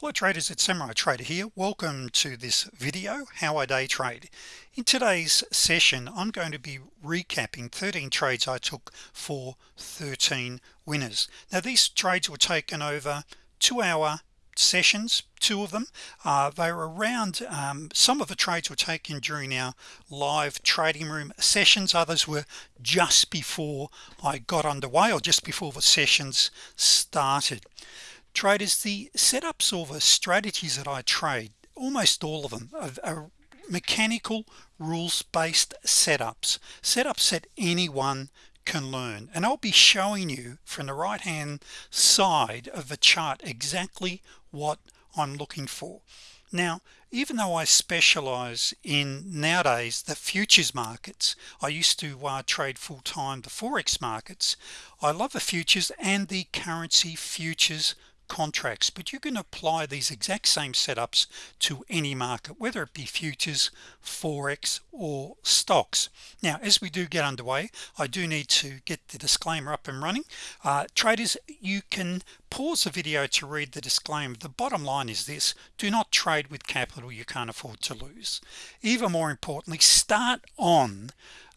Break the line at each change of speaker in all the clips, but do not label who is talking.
hello traders it's Samurai Trader here. Welcome to this video how I day trade. In today's session I'm going to be recapping 13 trades I took for 13 winners. Now these trades were taken over two-hour sessions. Two of them uh, they were around um, some of the trades were taken during our live trading room sessions. Others were just before I got underway or just before the sessions started traders the setups or the strategies that I trade. Almost all of them are, are mechanical rules-based setups. Setups that anyone can learn. And I'll be showing you from the right hand side of the chart exactly what I'm looking for. Now even though I specialize in nowadays the futures markets I used to uh, trade full-time the forex markets I love the futures and the currency futures contracts but you can apply these exact same setups to any market whether it be futures forex or stocks. Now as we do get underway I do need to get the disclaimer up and running. Uh, traders you can pause the video to read the disclaimer. The bottom line is this do not trade with capital you can't afford to lose. Even more importantly start on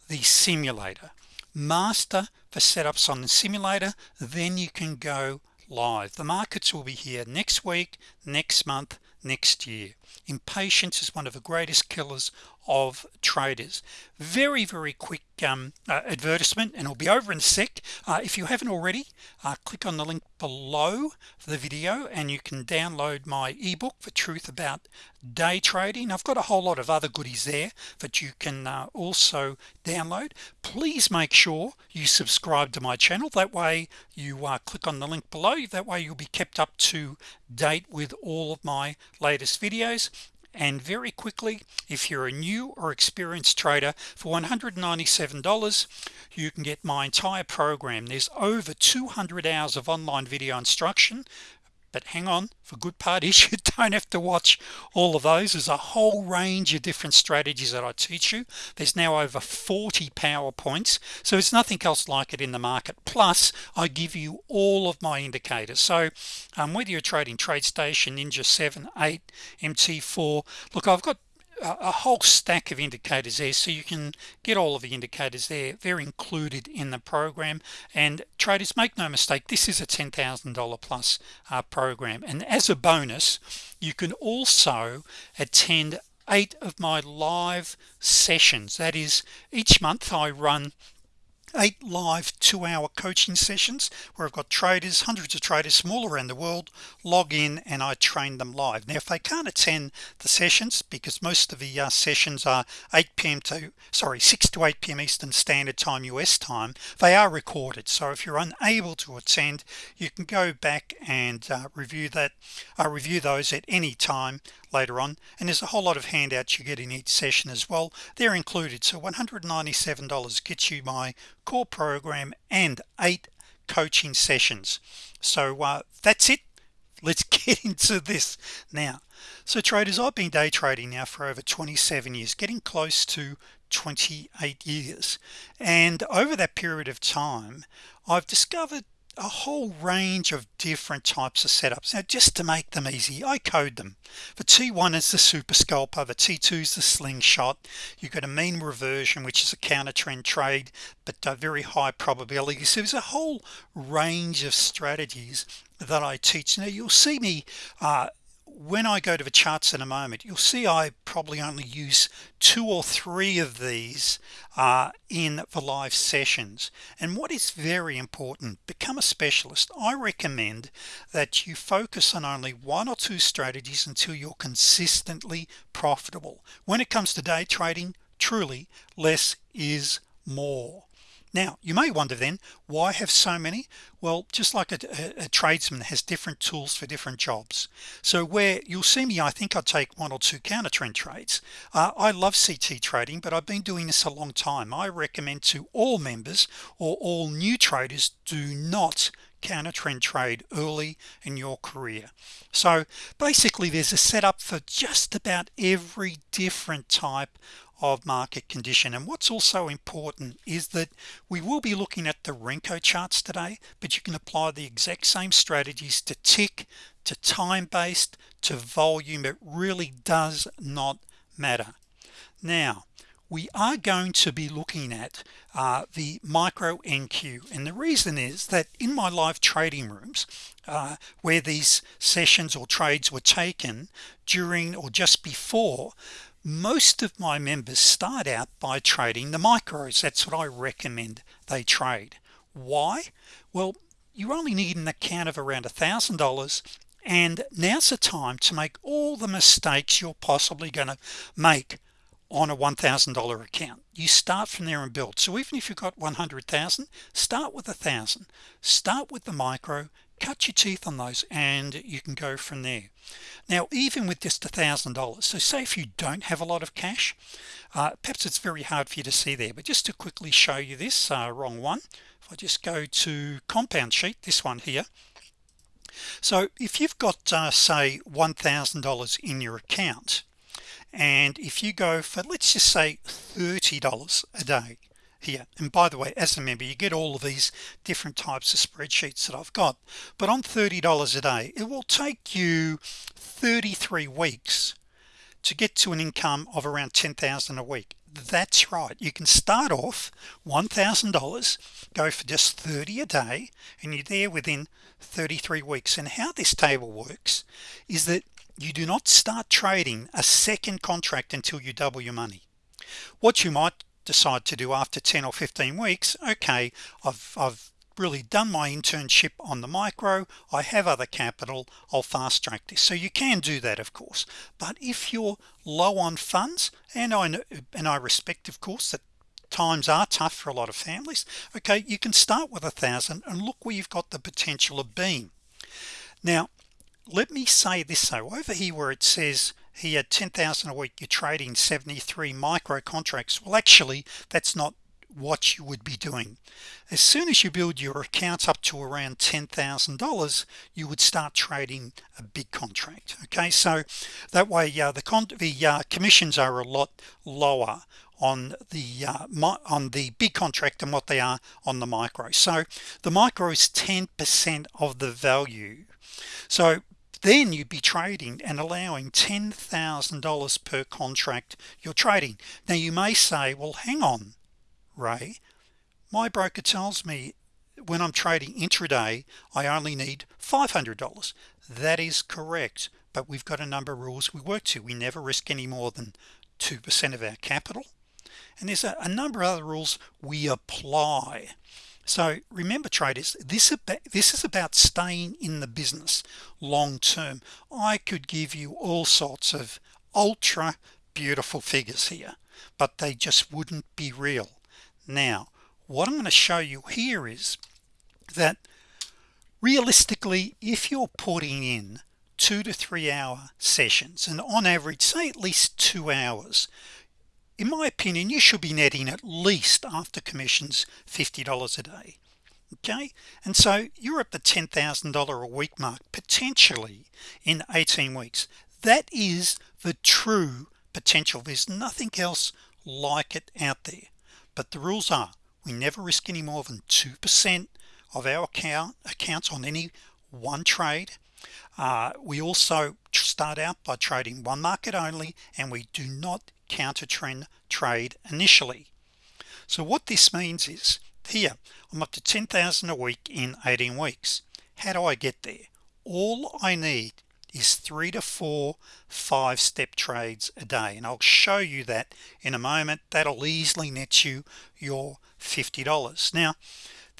the simulator. Master the setups on the simulator then you can go live. The markets will be here next week next month next year. Impatience is one of the greatest killers of traders. Very very quick um, uh, advertisement and it'll be over in a sec. Uh, if you haven't already uh, click on the link below the video and you can download my ebook for truth about day trading. I've got a whole lot of other goodies there that you can uh, also download. Please make sure you subscribe to my channel. That way you uh, click on the link below. That way you'll be kept up to date with all of my latest videos and very quickly if you're a new or experienced trader for $197 you can get my entire program. There's over 200 hours of online video instruction but hang on for good parties you don't have to watch all of those. There's a whole range of different strategies that I teach you. There's now over 40 PowerPoints so it's nothing else like it in the market. Plus I give you all of my indicators. So um, whether you're trading TradeStation ninja 7 8 mt4 look I've got a whole stack of indicators there so you can get all of the indicators there. They're included in the program. And traders make no mistake this is a $10,000 plus uh, program. And as a bonus you can also attend eight of my live sessions. That is each month I run eight live two-hour coaching sessions where I've got traders hundreds of traders small around the world log in and I train them live now if they can't attend the sessions because most of the uh, sessions are 8 p.m. to sorry 6 to 8 p.m. Eastern Standard Time US time they are recorded so if you're unable to attend you can go back and uh, review that uh, review those at any time later on and there's a whole lot of handouts you get in each session as well. They're included. So $197 gets you my core program and eight coaching sessions. So uh, that's it. Let's get into this now. So traders I've been day trading now for over 27 years getting close to 28 years. And over that period of time I've discovered a whole range of different types of setups. Now just to make them easy I code them. The t1 is the super scalper the t2 is the slingshot. You've got a mean reversion which is a counter trend trade but a very high probability. So there's a whole range of strategies that I teach. Now you'll see me uh, when I go to the charts in a moment you'll see I probably only use two or three of these uh, in the live sessions. And what is very important become a specialist. I recommend that you focus on only one or two strategies until you're consistently profitable. When it comes to day trading truly less is more now you may wonder then why have so many? Well just like a, a, a, tradesman has different tools for different jobs. So where you'll see me I think I'd take one or two counter trend trades. Uh, I love CT trading but I've been doing this a long time. I recommend to all members or all new traders do not counter trend trade early in your career. So basically there's a setup for just about every different type of market condition. And what's also important is that we will be looking at the Renko charts today but you can apply the exact same strategies to tick to time-based to volume. It really does not matter. Now we are going to be looking at uh, the micro NQ and the reason is that in my live trading rooms uh, where these sessions or trades were taken during or just before most of my members start out by trading the micros. That's what I recommend they trade. Why? Well you only need an account of around a thousand dollars and now's the time to make all the mistakes you're possibly going to make on a $1,000 account. You start from there and build. So even if you've got 100,000 start with a thousand. Start with the micro cut your teeth on those and you can go from there. Now even with just a thousand dollars so say if you don't have a lot of cash uh, perhaps it's very hard for you to see there but just to quickly show you this uh, wrong one if I just go to compound sheet this one here. So if you've got uh, say $1,000 in your account and if you go for let's just say $30 a day here. And by the way as a member you get all of these different types of spreadsheets that I've got. But on $30 a day it will take you 33 weeks to get to an income of around 10,000 a week. That's right. You can start off $1,000 go for just 30 a day and you're there within 33 weeks. And how this table works is that you do not start trading a second contract until you double your money. What you might decide to do after 10 or 15 weeks okay I've, I've really done my internship on the micro I have other capital I'll fast track this. So you can do that of course. But if you're low on funds and I know and I respect of course that times are tough for a lot of families okay you can start with a thousand and look where you've got the potential of being. Now let me say this though. Over here where it says he had 10,000 a week you're trading 73 micro contracts. Well actually that's not what you would be doing. As soon as you build your accounts up to around $10,000 you would start trading a big contract okay? So that way uh, the con the uh, commissions are a lot lower on the uh, on the big contract than what they are on the micro. So the micro is 10% of the value. So then you'd be trading and allowing $10,000 per contract you're trading. Now you may say well hang on Ray. My broker tells me when I'm trading intraday I only need $500 that is correct but we've got a number of rules we work to. We never risk any more than 2% of our capital. And there's a, a number of other rules we apply so remember traders this this is about staying in the business long-term I could give you all sorts of ultra beautiful figures here but they just wouldn't be real. Now what I'm going to show you here is that realistically if you're putting in two to three hour sessions and on average say at least two hours in my opinion you should be netting at least after commissions $50 a day okay? And so you're at the $10,000 a week mark potentially in 18 weeks. That is the true potential. There's nothing else like it out there. But the rules are we never risk any more than 2% of our account accounts on any one trade. Uh, we also start out by trading one market only and we do not counter trend trade initially. So what this means is here I'm up to 10,000 a week in 18 weeks. How do I get there? All I need is three to four five-step trades a day and I'll show you that in a moment. That'll easily net you your $50 now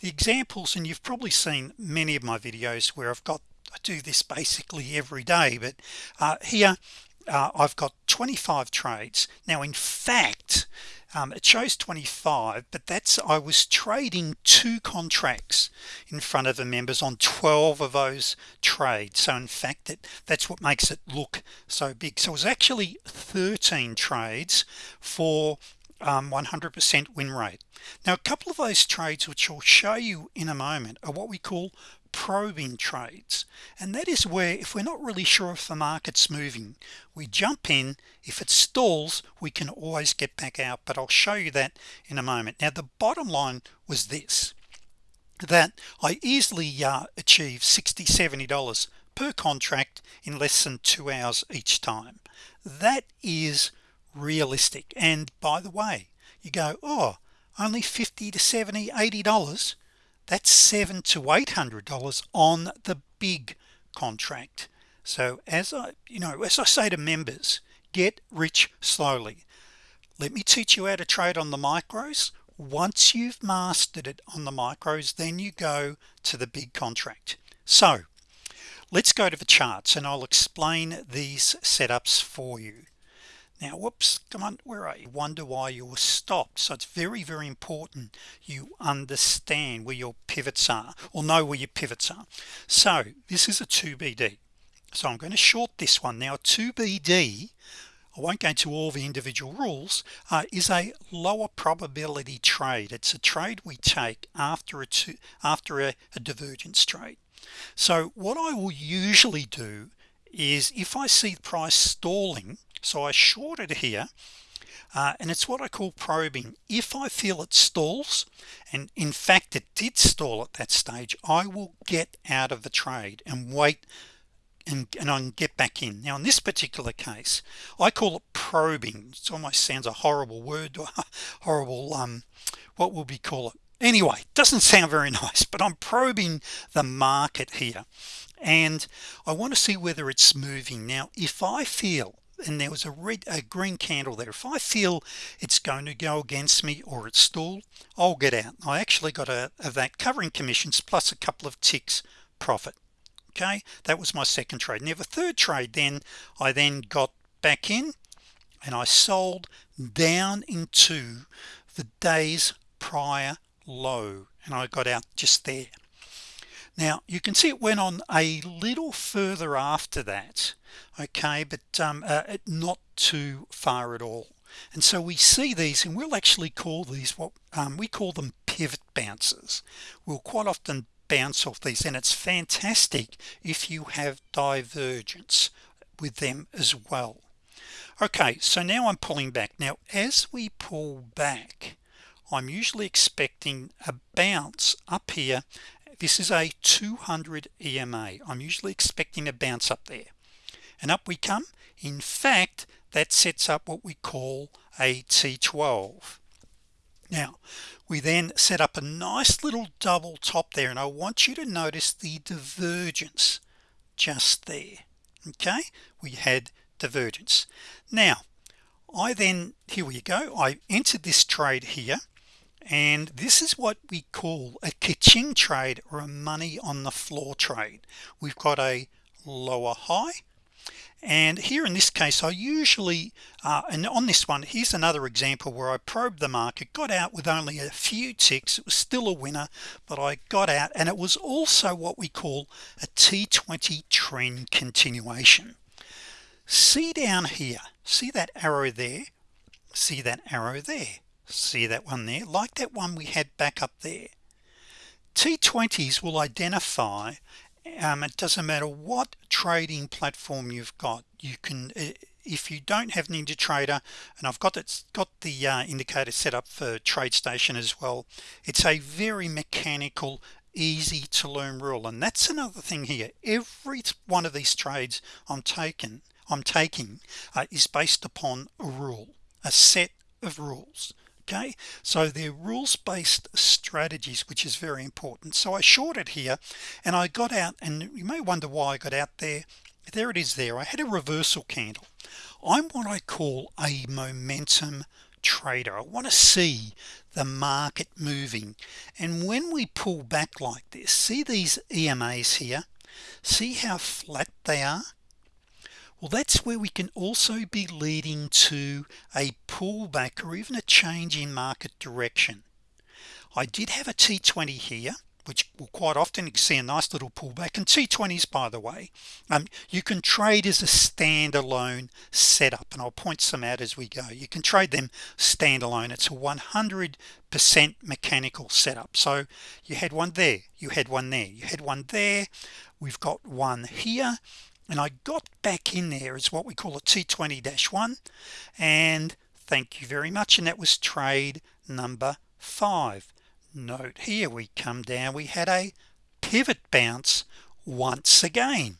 the examples and you've probably seen many of my videos where I've got I do this basically every day but uh, here uh, I've got 25 trades. Now in fact um, it shows 25 but that's I was trading two contracts in front of the members on 12 of those trades. So in fact it that's what makes it look so big. So it was actually 13 trades for 100% um, win rate. Now a couple of those trades which I'll show you in a moment are what we call probing trades. And that is where if we're not really sure if the market's moving we jump in. If it stalls we can always get back out. But I'll show you that in a moment. Now the bottom line was this that I easily uh, achieve 60 70 dollars per contract in less than two hours each time. That is realistic. And by the way you go oh only 50 to 70 80 dollars that's seven to eight hundred dollars on the big contract. So as I you know as I say to members get rich slowly. Let me teach you how to trade on the micros. Once you've mastered it on the micros then you go to the big contract. So let's go to the charts and I'll explain these setups for you now whoops come on where are you? Wonder why you're stopped. So it's very very important you understand where your pivots are or know where your pivots are. So this is a 2BD so I'm going to short this one. Now 2BD I won't go into all the individual rules uh, is a lower probability trade. It's a trade we take after a two after a, a divergence trade. So what I will usually do is if I see the price stalling so I shorted here uh, and it's what I call probing. If I feel it stalls and in fact it did stall at that stage I will get out of the trade and wait and, and I can get back in. Now in this particular case I call it probing. It almost sounds a horrible word horrible um what will we call it? Anyway doesn't sound very nice but I'm probing the market here and I want to see whether it's moving. Now if I feel and there was a red a green candle there if I feel it's going to go against me or it's stalled I'll get out. I actually got a, a that covering commissions plus a couple of ticks profit okay? That was my second trade. Never third trade then I then got back in and I sold down into the days prior low and I got out just there now you can see it went on a little further after that okay but um, uh, not too far at all. And so we see these and we'll actually call these what um, we call them pivot bounces we'll quite often bounce off these and it's fantastic if you have divergence with them as well. Okay so now I'm pulling back. Now as we pull back I'm usually expecting a bounce up here this is a 200 EMA I'm usually expecting a bounce up there. And up we come. In fact that sets up what we call a T12 now we then set up a nice little double top there and I want you to notice the divergence just there. Okay? We had divergence. Now I then here we go. I entered this trade here and this is what we call a kitchen trade or a money on the floor trade. We've got a lower high. And here in this case I usually uh, and on this one here's another example where I probed the market got out with only a few ticks. It was still a winner but I got out and it was also what we call a t20 trend continuation. See down here. See that arrow there? See that arrow there see that one there. Like that one we had back up there. T20s will identify um, it doesn't matter what trading platform you've got. You can uh, if you don't have Ninja Trader, and I've got it's got the uh, indicator set up for TradeStation as well it's a very mechanical easy to learn rule. And that's another thing here. Every one of these trades I'm taking I'm taking uh, is based upon a rule a set of rules okay so they're rules-based strategies which is very important. So I shorted here and I got out and you may wonder why I got out there. There it is there. I had a reversal candle. I'm what I call a momentum trader. I want to see the market moving. And when we pull back like this see these EMAs here? See how flat they are well that's where we can also be leading to a pullback or even a change in market direction. I did have a t20 here which will quite often see a nice little pullback and t20s by the way um, you can trade as a standalone setup and I'll point some out as we go. You can trade them standalone. It's a 100% mechanical setup. So you had one there you had one there you had one there. We've got one here and I got back in there as what we call a t20-1 and thank you very much and that was trade number five. Note here we come down we had a pivot bounce once again.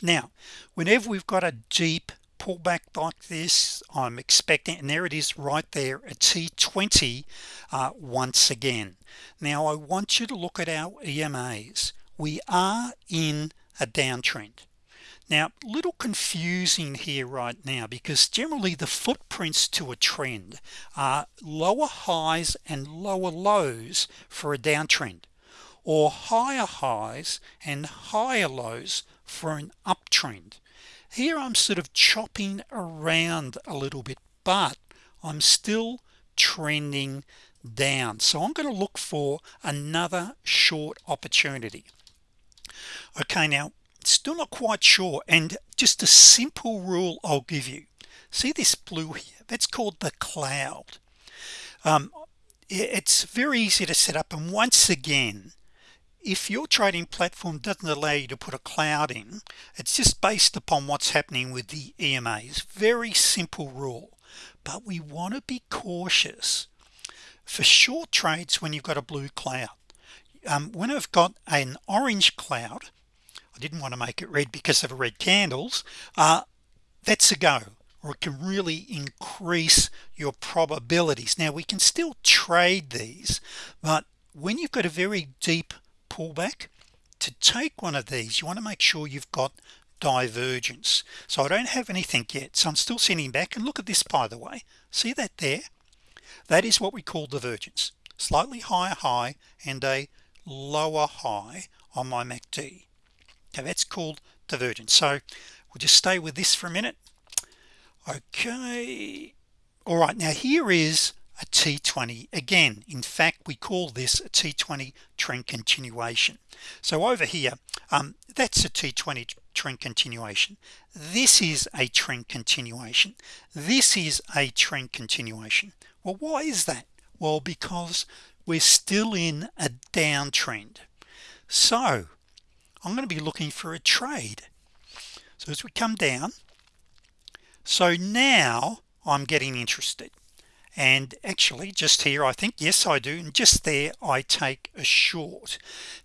Now whenever we've got a deep pullback like this I'm expecting and there it is right there a t20 uh, once again. Now I want you to look at our EMAs we are in a downtrend now little confusing here right now because generally the footprints to a trend are lower highs and lower lows for a downtrend or higher highs and higher lows for an uptrend. Here I'm sort of chopping around a little bit but I'm still trending down. So I'm going to look for another short opportunity. Okay now still not quite sure and just a simple rule I'll give you. See this blue here? That's called the cloud. Um, it's very easy to set up and once again if your trading platform doesn't allow you to put a cloud in it's just based upon what's happening with the EMAs very simple rule but we want to be cautious for short trades when you've got a blue cloud. Um, when I've got an orange cloud I didn't want to make it red because of red candles uh, that's a go or it can really increase your probabilities. Now we can still trade these but when you've got a very deep pullback to take one of these you want to make sure you've got divergence. So I don't have anything yet so I'm still sending back and look at this by the way. See that there? That is what we call divergence. Slightly higher high and a lower high on my MACD okay that's called divergence. So we'll just stay with this for a minute. Okay. All right now here is a t20 again in fact we call this a t20 trend continuation. So over here um, that's a t20 trend continuation. This is a trend continuation. This is a trend continuation. Well why is that? Well because we're still in a downtrend. So I'm going to be looking for a trade. So as we come down so now I'm getting interested. And actually just here I think yes I do and just there I take a short.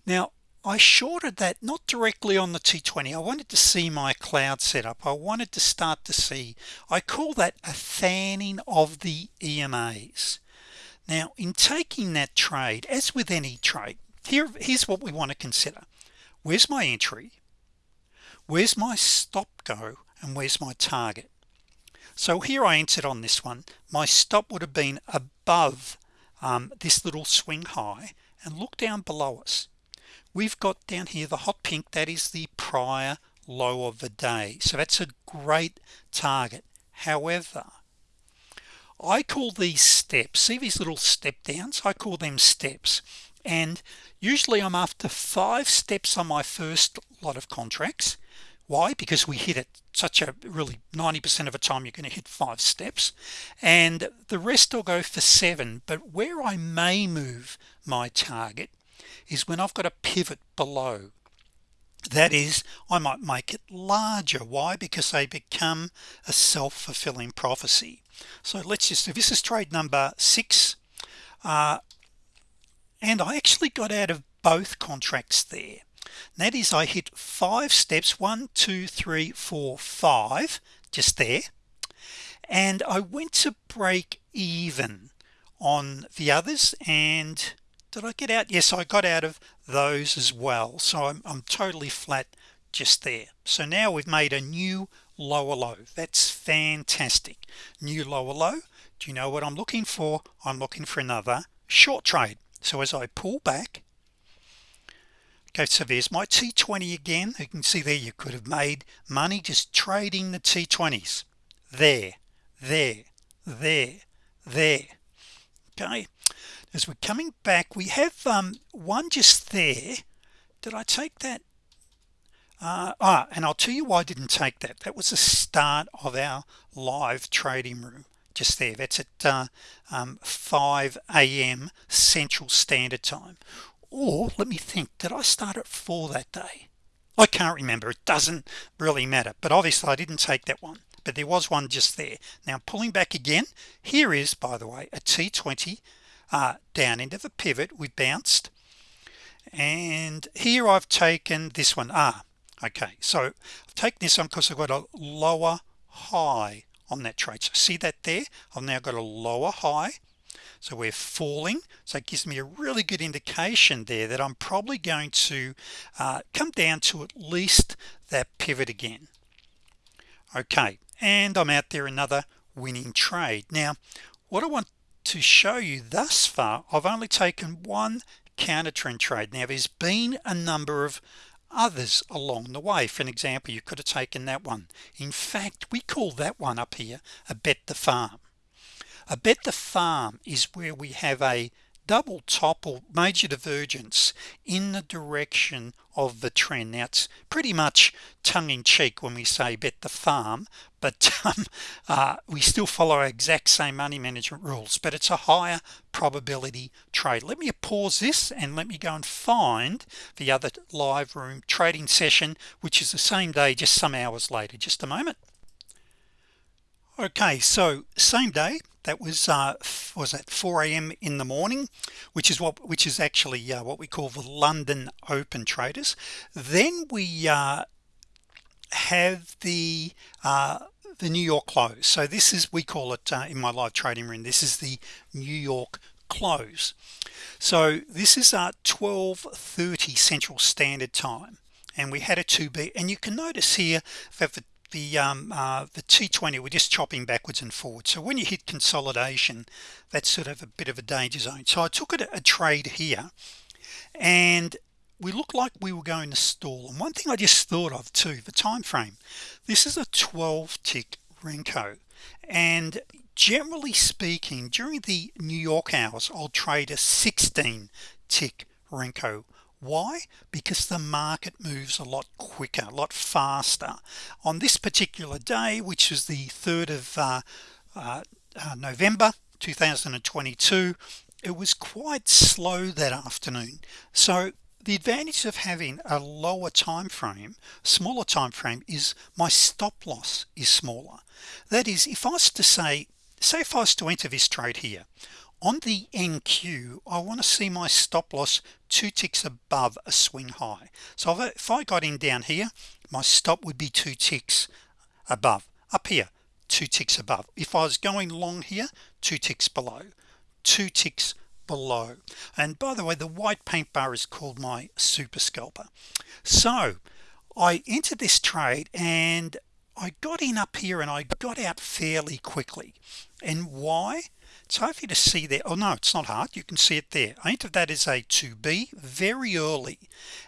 Now I shorted that not directly on the t20 I wanted to see my cloud setup I wanted to start to see. I call that a fanning of the EMAs now in taking that trade as with any trade here here's what we want to consider where's my entry? Where's my stop go and where's my target? So here I entered on this one. My stop would have been above um, this little swing high. And look down below us. We've got down here the hot pink. That is the prior low of the day. So that's a great target. However I call these steps see these little step downs? I call them steps and usually I'm after five steps on my first lot of contracts. Why? Because we hit it such a really 90% of the time you're going to hit five steps. And the rest will go for seven. But where I may move my target is when I've got a pivot below. That is I might make it larger. Why? Because they become a self-fulfilling prophecy. So let's just if this is trade number six. Uh, and I actually got out of both contracts there. That is I hit five steps one two three four five just there. And I went to break even on the others and did I get out? Yes I got out of those as well. So I'm, I'm totally flat just there. So now we've made a new lower low. That's fantastic. New lower low. Do you know what I'm looking for? I'm looking for another short trade so as I pull back okay so there's my t20 again. You can see there you could have made money just trading the t20s there there there there. Okay. As we're coming back we have um, one just there. Did I take that? Uh, ah and I'll tell you why I didn't take that. That was the start of our live trading room just there. That's at uh, um, 5 a.m. Central Standard Time. Or let me think did I start at 4 that day? I can't remember. It doesn't really matter. But obviously I didn't take that one. But there was one just there. Now pulling back again here is by the way a t20 uh, down into the pivot. We bounced. And here I've taken this one. Ah okay. So I've taken this one because I've got a lower high on that trade. So see that there? I've now got a lower high. So we're falling. So it gives me a really good indication there that I'm probably going to uh, come down to at least that pivot again. Okay. And I'm out there another winning trade. Now what I want to show you thus far I've only taken one counter trend trade. Now there's been a number of others along the way. For an example you could have taken that one. In fact we call that one up here a bet the farm. A bet the farm is where we have a double top or major divergence in the direction of the trend. Now it's pretty much tongue-in-cheek when we say bet the farm but um, uh, we still follow our exact same money management rules but it's a higher probability trade. Let me pause this and let me go and find the other live room trading session which is the same day just some hours later. Just a moment okay so same day that was uh, was at 4 a.m. in the morning which is what which is actually uh, what we call the London open traders. Then we uh, have the uh, the New York close. So this is we call it uh, in my live trading room this is the New York close. So this is at 1230 Central Standard Time and we had a 2b and you can notice here that the the um, uh, the t20 we're just chopping backwards and forwards. So when you hit consolidation that's sort of a bit of a danger zone. So I took it a, a trade here and we look like we were going to stall. And one thing I just thought of too the time frame this is a 12 tick Renko. And generally speaking during the New York hours I'll trade a 16 tick Renko why? Because the market moves a lot quicker a lot faster. On this particular day which is the 3rd of uh, uh, uh, November 2022 it was quite slow that afternoon. So the advantage of having a lower time frame smaller time frame is my stop loss is smaller. That is if I was to say say if I was to enter this trade here on the NQ I want to see my stop loss two ticks above a swing high. So if I got in down here my stop would be two ticks above. Up here two ticks above. If I was going long here two ticks below. Two ticks below. And by the way the white paint bar is called my super scalper. So I entered this trade and I got in up here and I got out fairly quickly. And why it's hard for you to see there oh no it's not hard. You can see it there. I entered that as a 2b very early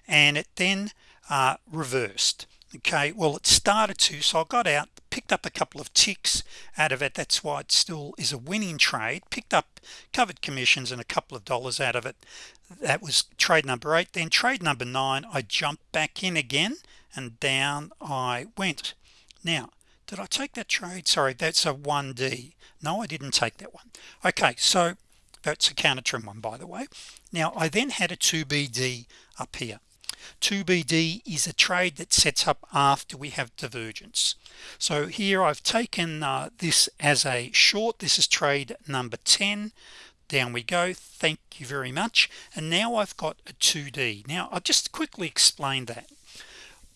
and it then uh, reversed. Okay well it started to so I got out picked up a couple of ticks out of it. That's why it still is a winning trade. Picked up covered commissions and a couple of dollars out of it. That was trade number eight. Then trade number nine I jumped back in again and down I went. Now did I take that trade? Sorry that's a 1d no I didn't take that one. Okay so that's a counter trend one by the way. Now I then had a 2BD up here. 2BD is a trade that sets up after we have divergence. So here I've taken uh, this as a short. This is trade number 10 down we go. Thank you very much. And now I've got a 2d now I'll just quickly explain that.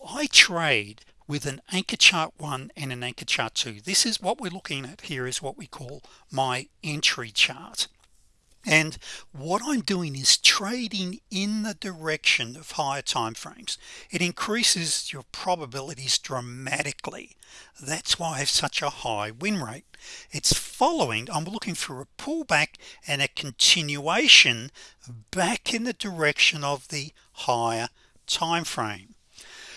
I trade with an anchor chart one and an anchor chart two. This is what we're looking at here is what we call my entry chart. And what I'm doing is trading in the direction of higher time frames. It increases your probabilities dramatically. That's why I have such a high win rate. It's following I'm looking for a pullback and a continuation back in the direction of the higher time frame.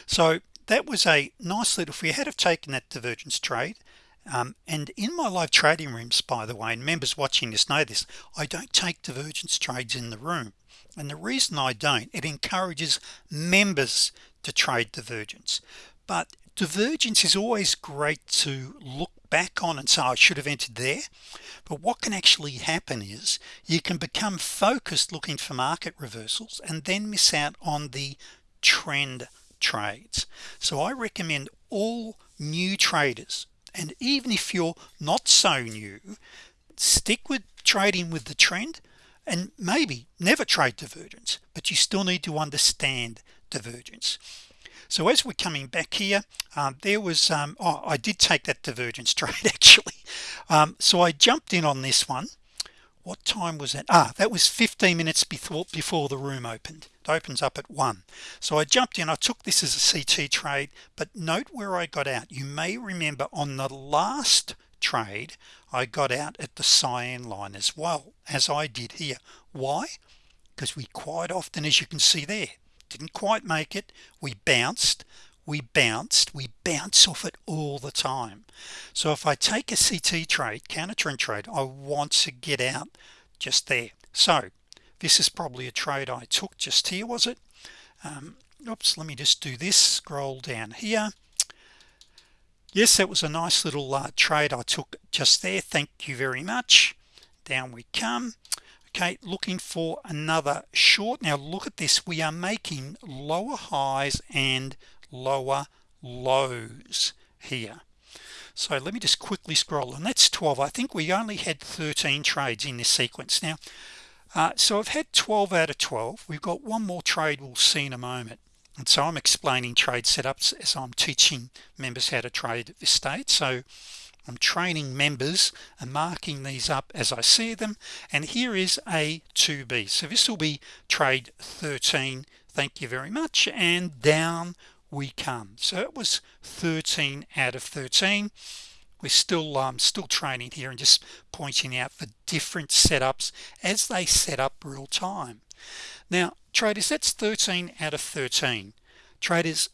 So that was a nice little if we had have taken that divergence trade um, and in my live trading rooms by the way and members watching this know this I don't take divergence trades in the room. And the reason I don't it encourages members to trade divergence. But divergence is always great to look back on and say I should have entered there. But what can actually happen is you can become focused looking for market reversals and then miss out on the trend trades. So I recommend all new traders and even if you're not so new stick with trading with the trend and maybe never trade divergence but you still need to understand divergence. So as we're coming back here um, there was um, oh, I did take that divergence trade actually. Um, so I jumped in on this one what time was that? Ah that was 15 minutes before before the room opened. It opens up at one. So I jumped in. I took this as a CT trade but note where I got out. You may remember on the last trade I got out at the cyan line as well as I did here. Why? Because we quite often as you can see there didn't quite make it. We bounced we bounced we bounce off it all the time. So if I take a CT trade counter trend trade I want to get out just there. So this is probably a trade I took just here was it? Um, oops let me just do this scroll down here. Yes that was a nice little uh, trade I took just there. Thank you very much. Down we come. Okay looking for another short. Now look at this. We are making lower highs and lower lows here. So let me just quickly scroll and that's 12 I think we only had 13 trades in this sequence. Now uh, so I've had 12 out of 12 we've got one more trade we'll see in a moment. And so I'm explaining trade setups as I'm teaching members how to trade at this so I'm training members and marking these up as I see them. And here is a 2b so this will be trade 13 thank you very much. And down we come. So it was 13 out of 13 we're still um, still training here and just pointing out the different setups as they set up real time. Now traders that's 13 out of 13 traders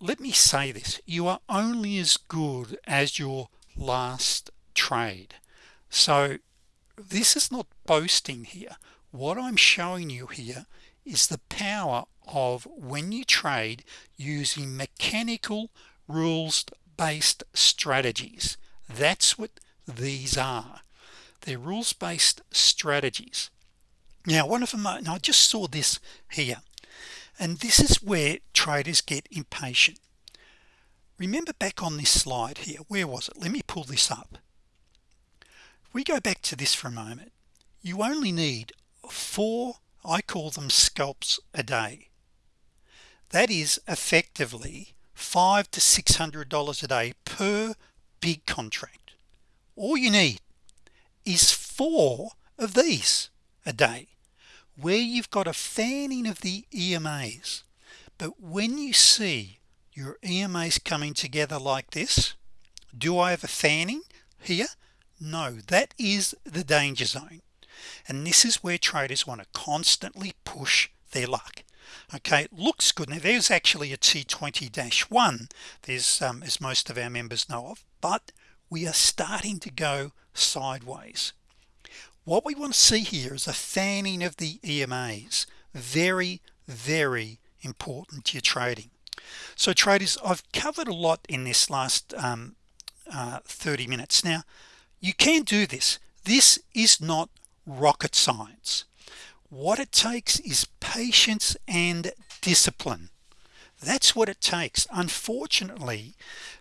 let me say this. You are only as good as your last trade. So this is not boasting here. What I'm showing you here is the power of when you trade using mechanical rules based strategies. That's what these are. They're rules-based strategies. Now one of them uh, I just saw this here and this is where traders get impatient. Remember back on this slide here where was it? Let me pull this up. We go back to this for a moment. You only need four I call them scalps a day. That is effectively five to six hundred dollars a day per big contract. All you need is four of these a day where you've got a fanning of the EMAs but when you see your EMAs coming together like this do I have a fanning here? No that is the danger zone and this is where traders want to constantly push their luck. Okay it looks good. Now there's actually a t20-1 there's um, as most of our members know of but we are starting to go sideways. What we want to see here is a fanning of the EMAs very very important to your trading. So traders I've covered a lot in this last um, uh, 30 minutes. Now you can do this. This is not rocket science. What it takes is patience and discipline. That's what it takes. Unfortunately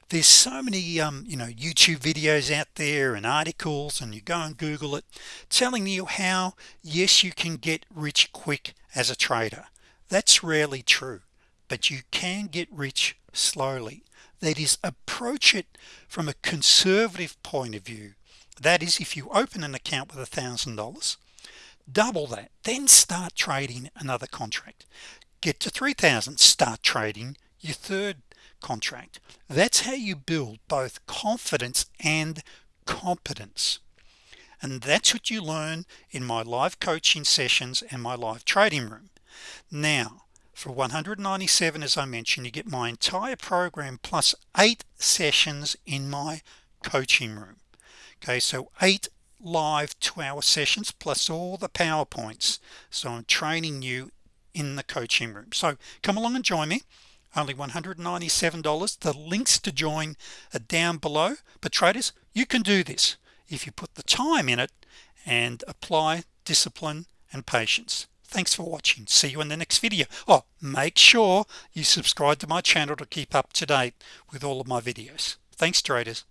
there's so many um, you know YouTube videos out there and articles and you go and google it telling you how yes you can get rich quick as a trader. That's rarely true but you can get rich slowly. That is approach it from a conservative point of view that is if you open an account with a thousand dollars double that then start trading another contract. Get to 3,000 start trading your third contract. That's how you build both confidence and competence. And that's what you learn in my live coaching sessions and my live trading room. Now for 197 as I mentioned you get my entire program plus eight sessions in my coaching room okay so eight live two-hour sessions plus all the PowerPoints. So I'm training you in the coaching room. So come along and join me. Only $197 the links to join are down below. But traders you can do this if you put the time in it and apply discipline and patience. Thanks for watching. See you in the next video. Oh make sure you subscribe to my channel to keep up to date with all of my videos. Thanks traders